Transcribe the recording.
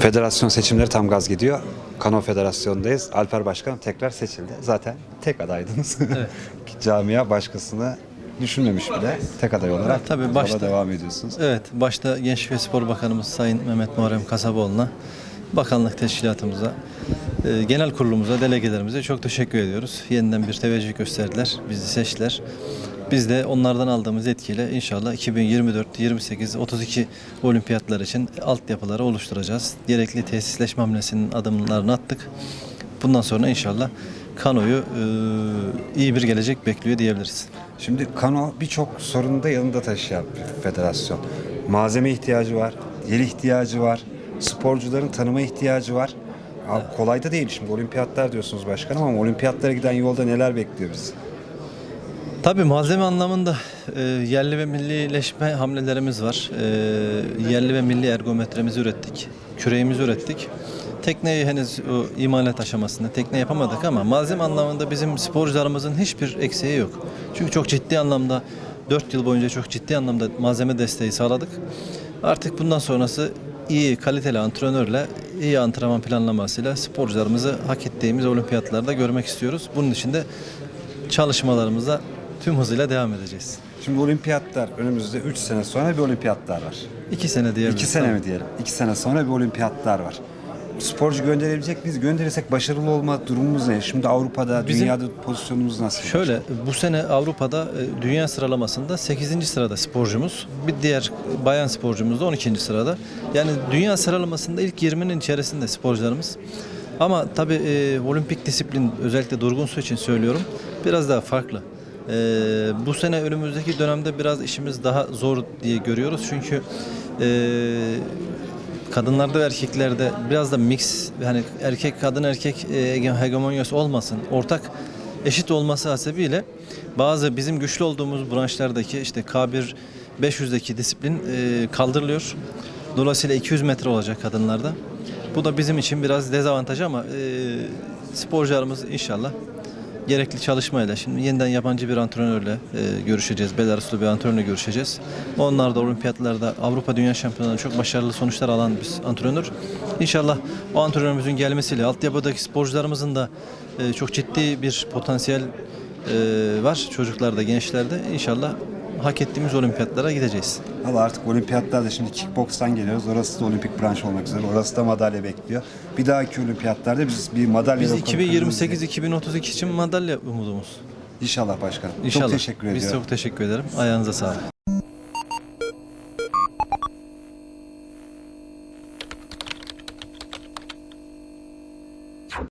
Federasyon seçimleri tam gaz gidiyor. Kano Federasyonu'ndayız. Alper Başkan tekrar seçildi. Zaten tek adaydınız. Evet. Camia başkasını düşünmemiş bile. Tek aday olarak tabii başta- devam ediyorsunuz. Evet, başta Gençlik ve Spor Bakanımız Sayın Mehmet Muharrem Kasaboğlu'na, bakanlık teşkilatımıza, e, genel kurulumuza, delegelerimize çok teşekkür ediyoruz. Yeniden bir teveccüh gösterdiler, bizi seçtiler. Biz de onlardan aldığımız etkiyle inşallah 2024, 28, 32 olimpiyatlar için altyapıları oluşturacağız. Gerekli tesisleşme hamlesinin adımlarını attık. Bundan sonra inşallah kanoyu e, iyi bir gelecek bekliyor diyebiliriz. Şimdi Kano birçok sorunu da yanında taşıyan bir federasyon. Malzeme ihtiyacı var, yer ihtiyacı var, sporcuların tanıma ihtiyacı var. Abi kolay da değil şimdi olimpiyatlar diyorsunuz başkanım ama olimpiyatlara giden yolda neler bekliyor bizi? Tabii malzeme anlamında e, yerli ve millileşme hamlelerimiz var. E, yerli ve milli ergometremizi ürettik. Küreğimizi ürettik. Tekneyi henüz o imalat aşamasında tekne yapamadık ama malzeme anlamında bizim sporcularımızın hiçbir eksiği yok. Çünkü çok ciddi anlamda 4 yıl boyunca çok ciddi anlamda malzeme desteği sağladık. Artık bundan sonrası iyi kaliteli antrenörle, iyi antrenman planlamasıyla sporcularımızı hak ettiğimiz olimpiyatlarda görmek istiyoruz. Bunun için de çalışmalarımıza tüm hızıyla devam edeceğiz. Şimdi olimpiyatlar önümüzde 3 sene sonra bir olimpiyatlar var. İki sene diyebiliriz. 2 sene mi diyelim? 2 sene sonra bir olimpiyatlar var. Sporcu gönderebilecek miyiz? Gönderirsek başarılı olma durumumuz ne? Şimdi Avrupa'da, Bizim- dünyada pozisyonumuz nasıl? Şöyle bu sene Avrupa'da e, dünya sıralamasında 8. sırada sporcumuz. Bir diğer bayan sporcumuz da 12. sırada. Yani dünya sıralamasında ilk 20'nin içerisinde sporcularımız. Ama tabii e, olimpik disiplin özellikle durgun su için söylüyorum biraz daha farklı. E, bu sene önümüzdeki dönemde biraz işimiz daha zor diye görüyoruz. Çünkü e, kadınlarda ve erkeklerde biraz da mix yani erkek kadın erkek e, hegemonyası olmasın. Ortak eşit olması hasebiyle bazı bizim güçlü olduğumuz branşlardaki işte K1 500'deki disiplin e, kaldırılıyor. Dolayısıyla 200 metre olacak kadınlarda. Bu da bizim için biraz dezavantaj ama e, sporcularımız inşallah gerekli çalışmayla şimdi yeniden yabancı bir antrenörle e, görüşeceğiz. Belaruslu bir antrenörle görüşeceğiz. Onlar da olimpiyatlarda Avrupa Dünya Şampiyonlarında çok başarılı sonuçlar alan bir antrenör. İnşallah o antrenörümüzün gelmesiyle altyapıdaki sporcularımızın da e, çok ciddi bir potansiyel e, var çocuklarda, gençlerde. İnşallah hak ettiğimiz olimpiyatlara gideceğiz. Valla artık olimpiyatlarda şimdi kickbokstan geliyoruz. Orası da olimpik branş olmak üzere. Orası da madalya bekliyor. Bir dahaki olimpiyatlarda biz bir madalya Biz rekoru kırmızı- 2028-2032 için madalya umudumuz. İnşallah başkanım. İnşallah. Çok teşekkür ediyorum. Biz çok teşekkür ederim. Ayağınıza sağlık.